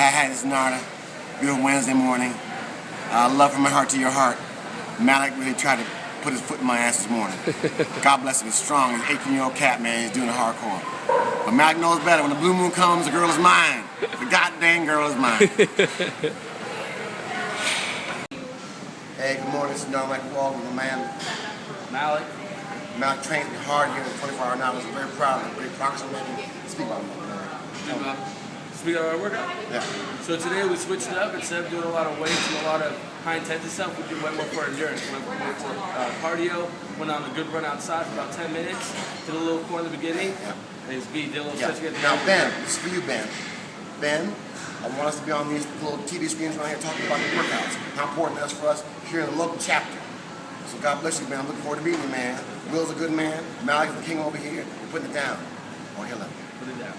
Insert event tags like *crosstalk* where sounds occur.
Hi, hi, this is Narda. Beautiful Wednesday morning. Uh, love from my heart to your heart. Malik really tried to put his foot in my ass this morning. *laughs* God bless him. He's strong. He's 18 year old cat, man. He's doing it hardcore. But Malik knows better. When the blue moon comes, the girl is mine. The goddamn girl is mine. *laughs* hey, good morning. This is Narda Mike Wall with my man Malik. Malik trains me hard here at 24 hour now. I'm very proud of the great progress I'm making. Speak about it. Good, uh, Speaking of our workout. Yeah. So today we switched it up. Instead of doing a lot of weights and a lot of high intensity stuff, we did went more for endurance. Went more to uh, cardio. Went on a good run outside for about 10 minutes. Did a little core in the beginning. Yeah. And it's B. Did a little Yeah. at Now. Ben, this is for you, Ben. Ben, I want us to be on these little TV screens right here talking about the workouts. How important that is for us here in the local chapter. So God bless you, man. I'm looking forward to meeting you, man. Will's a good man. Malik is the king over here. We're putting it down. Oh, hello. Put it down.